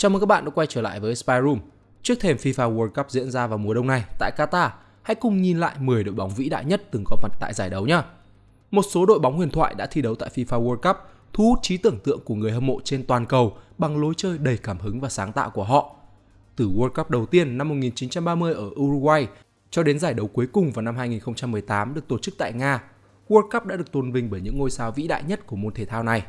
Chào mừng các bạn đã quay trở lại với Spy Room. Trước thềm FIFA World Cup diễn ra vào mùa đông này tại Qatar, hãy cùng nhìn lại 10 đội bóng vĩ đại nhất từng có mặt tại giải đấu nhé. Một số đội bóng huyền thoại đã thi đấu tại FIFA World Cup, thu hút trí tưởng tượng của người hâm mộ trên toàn cầu bằng lối chơi đầy cảm hứng và sáng tạo của họ. Từ World Cup đầu tiên năm 1930 ở Uruguay cho đến giải đấu cuối cùng vào năm 2018 được tổ chức tại Nga, World Cup đã được tôn vinh bởi những ngôi sao vĩ đại nhất của môn thể thao này.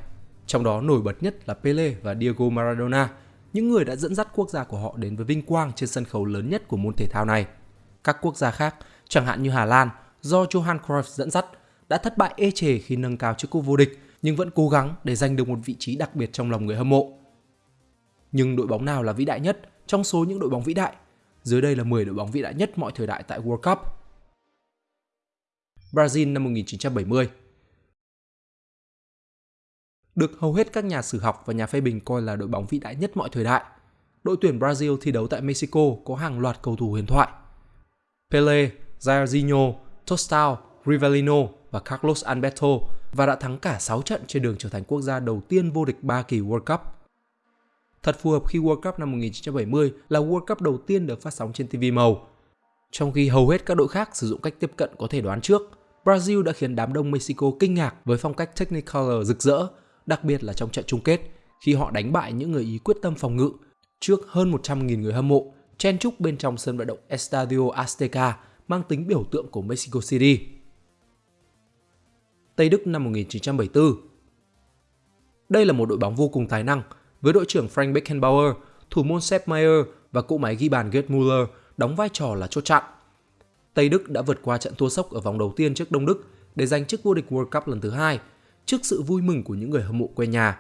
Trong đó nổi bật nhất là Pele và Diego Maradona, những người đã dẫn dắt quốc gia của họ đến với vinh quang trên sân khấu lớn nhất của môn thể thao này. Các quốc gia khác, chẳng hạn như Hà Lan, do Johan Cruyff dẫn dắt, đã thất bại ê chề khi nâng cao chức cúp vô địch nhưng vẫn cố gắng để giành được một vị trí đặc biệt trong lòng người hâm mộ. Nhưng đội bóng nào là vĩ đại nhất trong số những đội bóng vĩ đại? Dưới đây là 10 đội bóng vĩ đại nhất mọi thời đại tại World Cup. Brazil năm 1970 được hầu hết các nhà sử học và nhà phê bình coi là đội bóng vĩ đại nhất mọi thời đại. Đội tuyển Brazil thi đấu tại Mexico có hàng loạt cầu thủ huyền thoại. Pele, Jairzinho, Tostao, Rivellino và Carlos Alberto và đã thắng cả 6 trận trên đường trở thành quốc gia đầu tiên vô địch 3 kỳ World Cup. Thật phù hợp khi World Cup năm 1970 là World Cup đầu tiên được phát sóng trên TV màu. Trong khi hầu hết các đội khác sử dụng cách tiếp cận có thể đoán trước, Brazil đã khiến đám đông Mexico kinh ngạc với phong cách Technicolor rực rỡ đặc biệt là trong trận chung kết khi họ đánh bại những người Ý quyết tâm phòng ngự trước hơn 100.000 người hâm mộ chen chúc bên trong sân vận động Estadio Azteca mang tính biểu tượng của Mexico City. Tây Đức năm 1974 Đây là một đội bóng vô cùng tài năng với đội trưởng Frank Beckenbauer, thủ môn Sepp Maier và cỗ máy ghi bàn Gerd Müller đóng vai trò là chốt chặn. Tây Đức đã vượt qua trận thua sốc ở vòng đầu tiên trước Đông Đức để giành chức vô địch World Cup lần thứ hai trước sự vui mừng của những người hâm mộ quê nhà.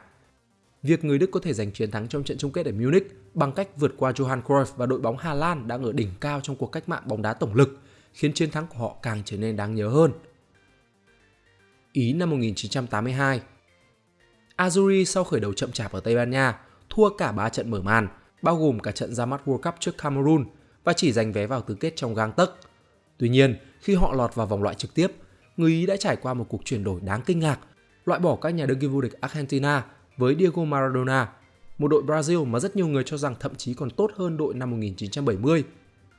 Việc người Đức có thể giành chiến thắng trong trận chung kết ở Munich bằng cách vượt qua Johan Cruyff và đội bóng Hà Lan đang ở đỉnh cao trong cuộc cách mạng bóng đá tổng lực khiến chiến thắng của họ càng trở nên đáng nhớ hơn. Ý năm 1982 Azuri sau khởi đầu chậm chạp ở Tây Ban Nha thua cả 3 trận mở màn, bao gồm cả trận ra mắt World Cup trước Cameroon và chỉ giành vé vào tứ kết trong gang tấc. Tuy nhiên, khi họ lọt vào vòng loại trực tiếp, người Ý đã trải qua một cuộc chuyển đổi đáng kinh ngạc loại bỏ các nhà đương kim vô địch Argentina với Diego Maradona, một đội Brazil mà rất nhiều người cho rằng thậm chí còn tốt hơn đội năm 1970,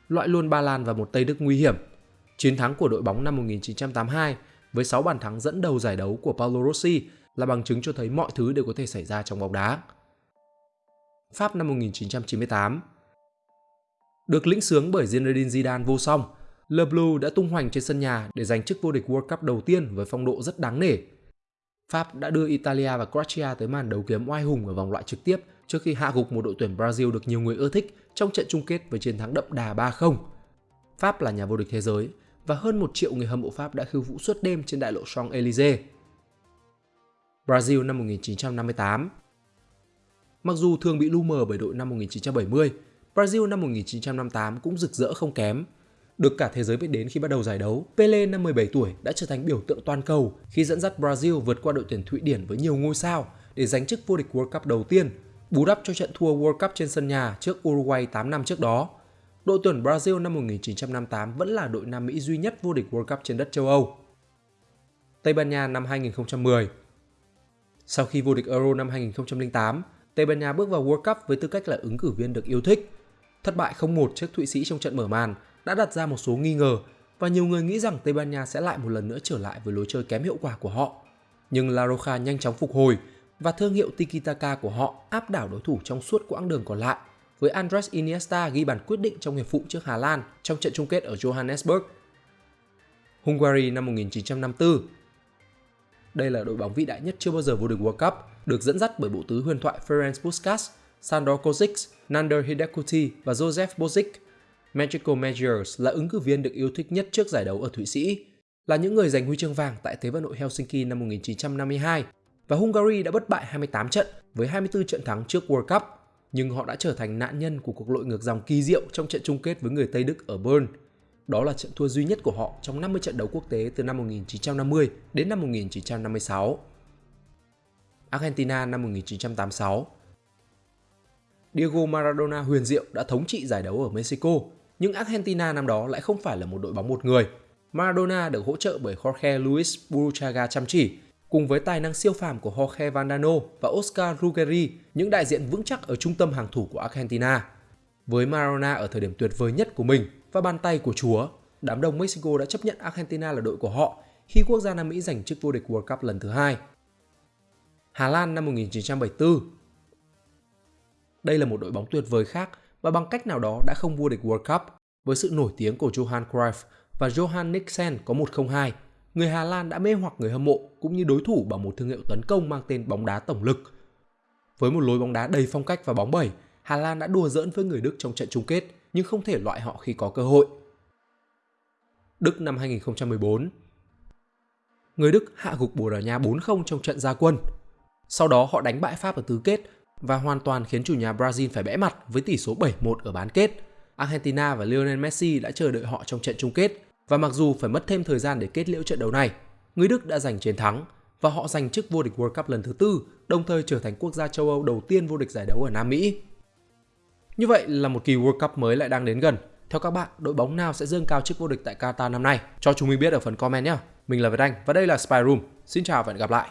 loại luôn Ba Lan và một Tây Đức nguy hiểm. Chiến thắng của đội bóng năm 1982 với 6 bàn thắng dẫn đầu giải đấu của Paolo Rossi là bằng chứng cho thấy mọi thứ đều có thể xảy ra trong bóng đá. Pháp năm 1998 Được lĩnh sướng bởi Zinedine Zidane vô song, Le Bleu đã tung hoành trên sân nhà để giành chức vô địch World Cup đầu tiên với phong độ rất đáng nể Pháp đã đưa Italia và Croatia tới màn đấu kiếm oai hùng ở vòng loại trực tiếp trước khi hạ gục một đội tuyển Brazil được nhiều người ưa thích trong trận chung kết với chiến thắng đậm đà 3-0. Pháp là nhà vô địch thế giới và hơn một triệu người hâm mộ Pháp đã khiêu vũ suốt đêm trên đại lộ Champs-Élysées. Brazil năm 1958 Mặc dù thường bị lu mờ bởi đội năm 1970, Brazil năm 1958 cũng rực rỡ không kém được cả thế giới biết đến khi bắt đầu giải đấu, Pele năm 17 tuổi đã trở thành biểu tượng toàn cầu khi dẫn dắt Brazil vượt qua đội tuyển Thụy Điển với nhiều ngôi sao để giành chức vô địch World Cup đầu tiên, bù đắp cho trận thua World Cup trên sân nhà trước Uruguay 8 năm trước đó. Đội tuyển Brazil năm 1958 vẫn là đội Nam Mỹ duy nhất vô địch World Cup trên đất châu Âu. Tây Ban Nha năm 2010 Sau khi vô địch Euro năm 2008, Tây Ban Nha bước vào World Cup với tư cách là ứng cử viên được yêu thích. Thất bại 0-1 trước Thụy Sĩ trong trận mở màn đã đặt ra một số nghi ngờ và nhiều người nghĩ rằng Tây Ban Nha sẽ lại một lần nữa trở lại với lối chơi kém hiệu quả của họ. Nhưng La Roja nhanh chóng phục hồi và thương hiệu Tiki-taka của họ áp đảo đối thủ trong suốt quãng đường còn lại với Andres Iniesta ghi bàn quyết định trong hiệp phụ trước Hà Lan trong trận chung kết ở Johannesburg. Hungary năm 1954 Đây là đội bóng vĩ đại nhất chưa bao giờ vô địch World Cup, được dẫn dắt bởi bộ tứ huyền thoại Ferenc Puskas, Sandor Kozic, Nander Hidekuti và Josef Bozic Magical Measures là ứng cử viên được yêu thích nhất trước giải đấu ở Thụy Sĩ, là những người giành huy chương vàng tại Thế vận hội Helsinki năm 1952 và Hungary đã bất bại 28 trận với 24 trận thắng trước World Cup, nhưng họ đã trở thành nạn nhân của cuộc lội ngược dòng kỳ diệu trong trận chung kết với người Tây Đức ở Bern. Đó là trận thua duy nhất của họ trong 50 trận đấu quốc tế từ năm 1950 đến năm 1956. Argentina năm 1986 Diego Maradona huyền diệu đã thống trị giải đấu ở Mexico nhưng Argentina năm đó lại không phải là một đội bóng một người. Maradona được hỗ trợ bởi Jorge Luis Buruchaga chăm chỉ, cùng với tài năng siêu phàm của Jorge Vandano và Oscar Ruggeri, những đại diện vững chắc ở trung tâm hàng thủ của Argentina. Với Maradona ở thời điểm tuyệt vời nhất của mình và bàn tay của Chúa, đám đông Mexico đã chấp nhận Argentina là đội của họ khi quốc gia Nam Mỹ giành chức vô địch World Cup lần thứ hai. Hà Lan năm 1974 Đây là một đội bóng tuyệt vời khác và bằng cách nào đó đã không vô địch World Cup với sự nổi tiếng của Johan Cruyff và Johan Nixon có 102 người Hà Lan đã mê hoặc người hâm mộ cũng như đối thủ bằng một thương hiệu tấn công mang tên bóng đá tổng lực. Với một lối bóng đá đầy phong cách và bóng bẩy, Hà Lan đã đùa giỡn với người Đức trong trận chung kết nhưng không thể loại họ khi có cơ hội. Đức năm 2014 Người Đức hạ gục Bồ Đào Nha 4-0 trong trận gia quân. Sau đó họ đánh bại Pháp ở tứ kết và hoàn toàn khiến chủ nhà Brazil phải bẽ mặt với tỷ số 7-1 ở bán kết. Argentina và Lionel Messi đã chờ đợi họ trong trận chung kết và mặc dù phải mất thêm thời gian để kết liễu trận đấu này, người Đức đã giành chiến thắng và họ giành chức vô địch World Cup lần thứ tư, đồng thời trở thành quốc gia châu Âu đầu tiên vô địch giải đấu ở Nam Mỹ. Như vậy là một kỳ World Cup mới lại đang đến gần. Theo các bạn, đội bóng nào sẽ dương cao chức vô địch tại Qatar năm nay? Cho chúng mình biết ở phần comment nhé. Mình là Việt Anh và đây là Spy Room. Xin chào và hẹn gặp lại.